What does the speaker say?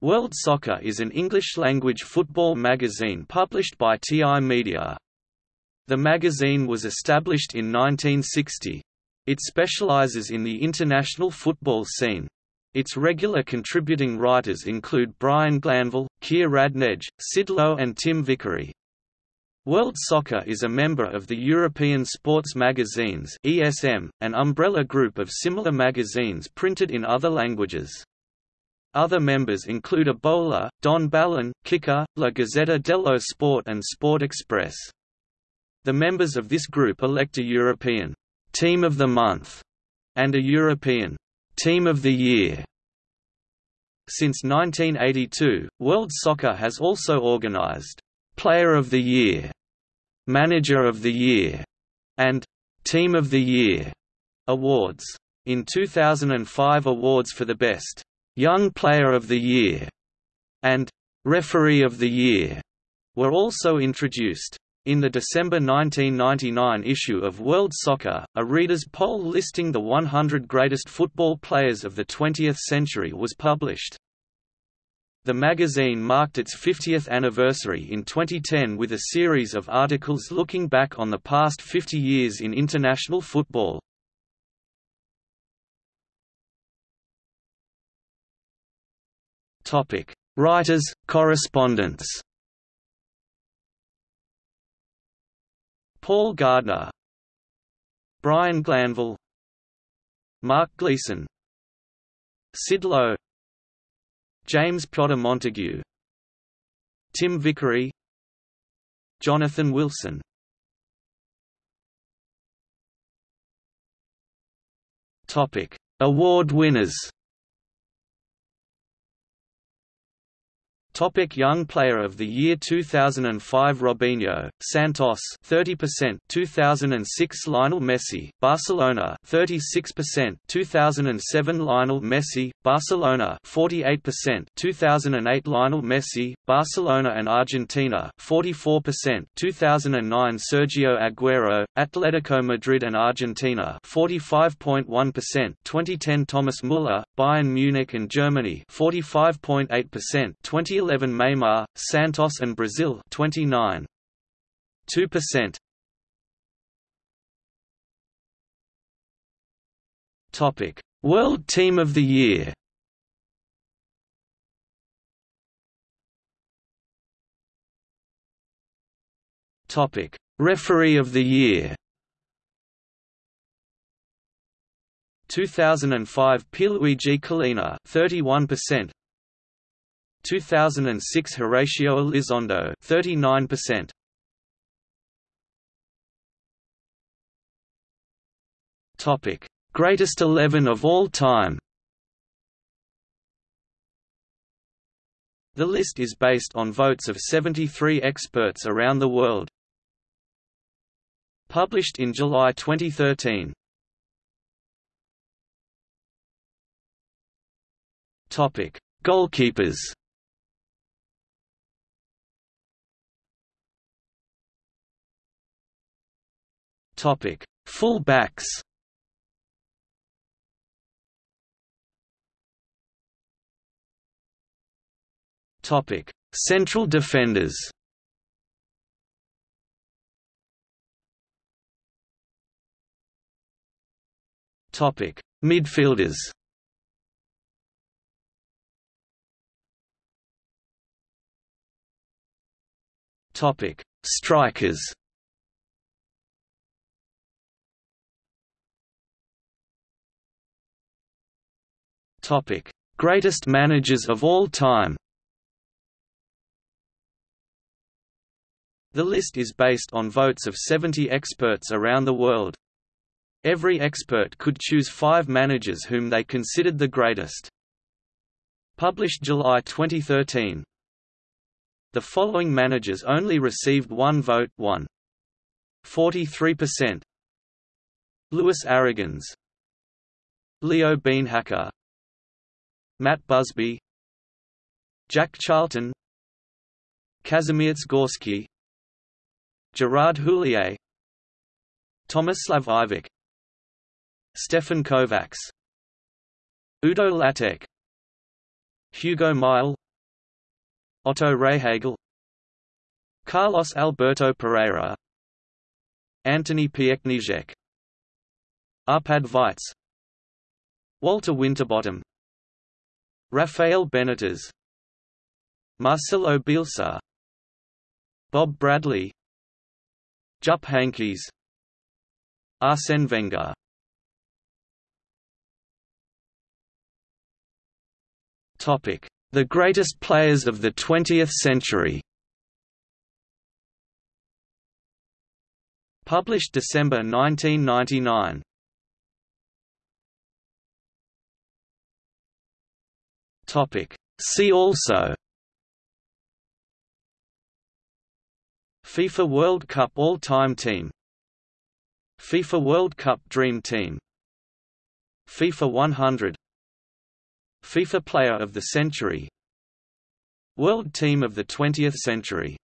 World Soccer is an English-language football magazine published by TI Media. The magazine was established in 1960. It specializes in the international football scene. Its regular contributing writers include Brian Glanville, Keir Radnedge, Sid Lowe and Tim Vickery. World Soccer is a member of the European Sports Magazines ESM, an umbrella group of similar magazines printed in other languages. Other members include A Bola, Don Balón, Kicker, La Gazzetta dello Sport and Sport Express. The members of this group elect a European Team of the Month and a European Team of the Year. Since 1982, World Soccer has also organized Player of the Year, Manager of the Year, and Team of the Year awards. In 2005 awards for the best Young Player of the Year, and Referee of the Year were also introduced. In the December 1999 issue of World Soccer, a reader's poll listing the 100 greatest football players of the 20th century was published. The magazine marked its 50th anniversary in 2010 with a series of articles looking back on the past 50 years in international football. Topic: Writers, correspondence. Paul Gardner, Brian Glanville, Mark Gleeson, Sid Lowe, James Piotr Montague, Tim Vickery, Jonathan Wilson. Topic: Award winners. Topic Young Player of the Year 2005 Robinho, Santos 30% 2006 Lionel Messi, Barcelona 36% 2007 Lionel Messi, Barcelona 48% 2008 Lionel Messi, Barcelona and Argentina 44% 2009 Sergio Aguero, Atletico Madrid and Argentina 45.1% 2010 Thomas Müller, Bayern Munich and Germany 45.8% 2011 2011 Neymar, Santos and Brazil 29 2%. Topic: World Team of the Year. Topic: Referee of the Year. 2005 Pierluigi Collina 31% 2006 Horacio Elizondo 39%. Topic: Greatest 11 of all time. The list is based on votes of 73 experts around the world. Published in July 2013. Topic: Goalkeepers. Topic: Full backs. Topic: Central defenders. Topic: Midfielders. Topic: Strikers. Topic: Greatest managers of all time. The list is based on votes of 70 experts around the world. Every expert could choose five managers whom they considered the greatest. Published July 2013. The following managers only received one vote 1. 43% Luis Aragonés Leo Beenhakker Matt Busby Jack Charlton Kazimierz Gorski Gerard Houllier Tomislav Ivic Stefan Kovacs Udo Lattek Hugo Meisl Otto Rehhagel Carlos Alberto Parreira Antoni Piechniczek Arpad Weitz Walter Winterbottom Rafael Benitez Marcelo Bielsa Bob Bradley Jupp Heynckes Arsene Wenger. Topic: The greatest players of the 20th century. Published December 1999 See also FIFA World Cup All-Time Team FIFA World Cup Dream Team FIFA 100 FIFA Player of the Century World Team of the 20th Century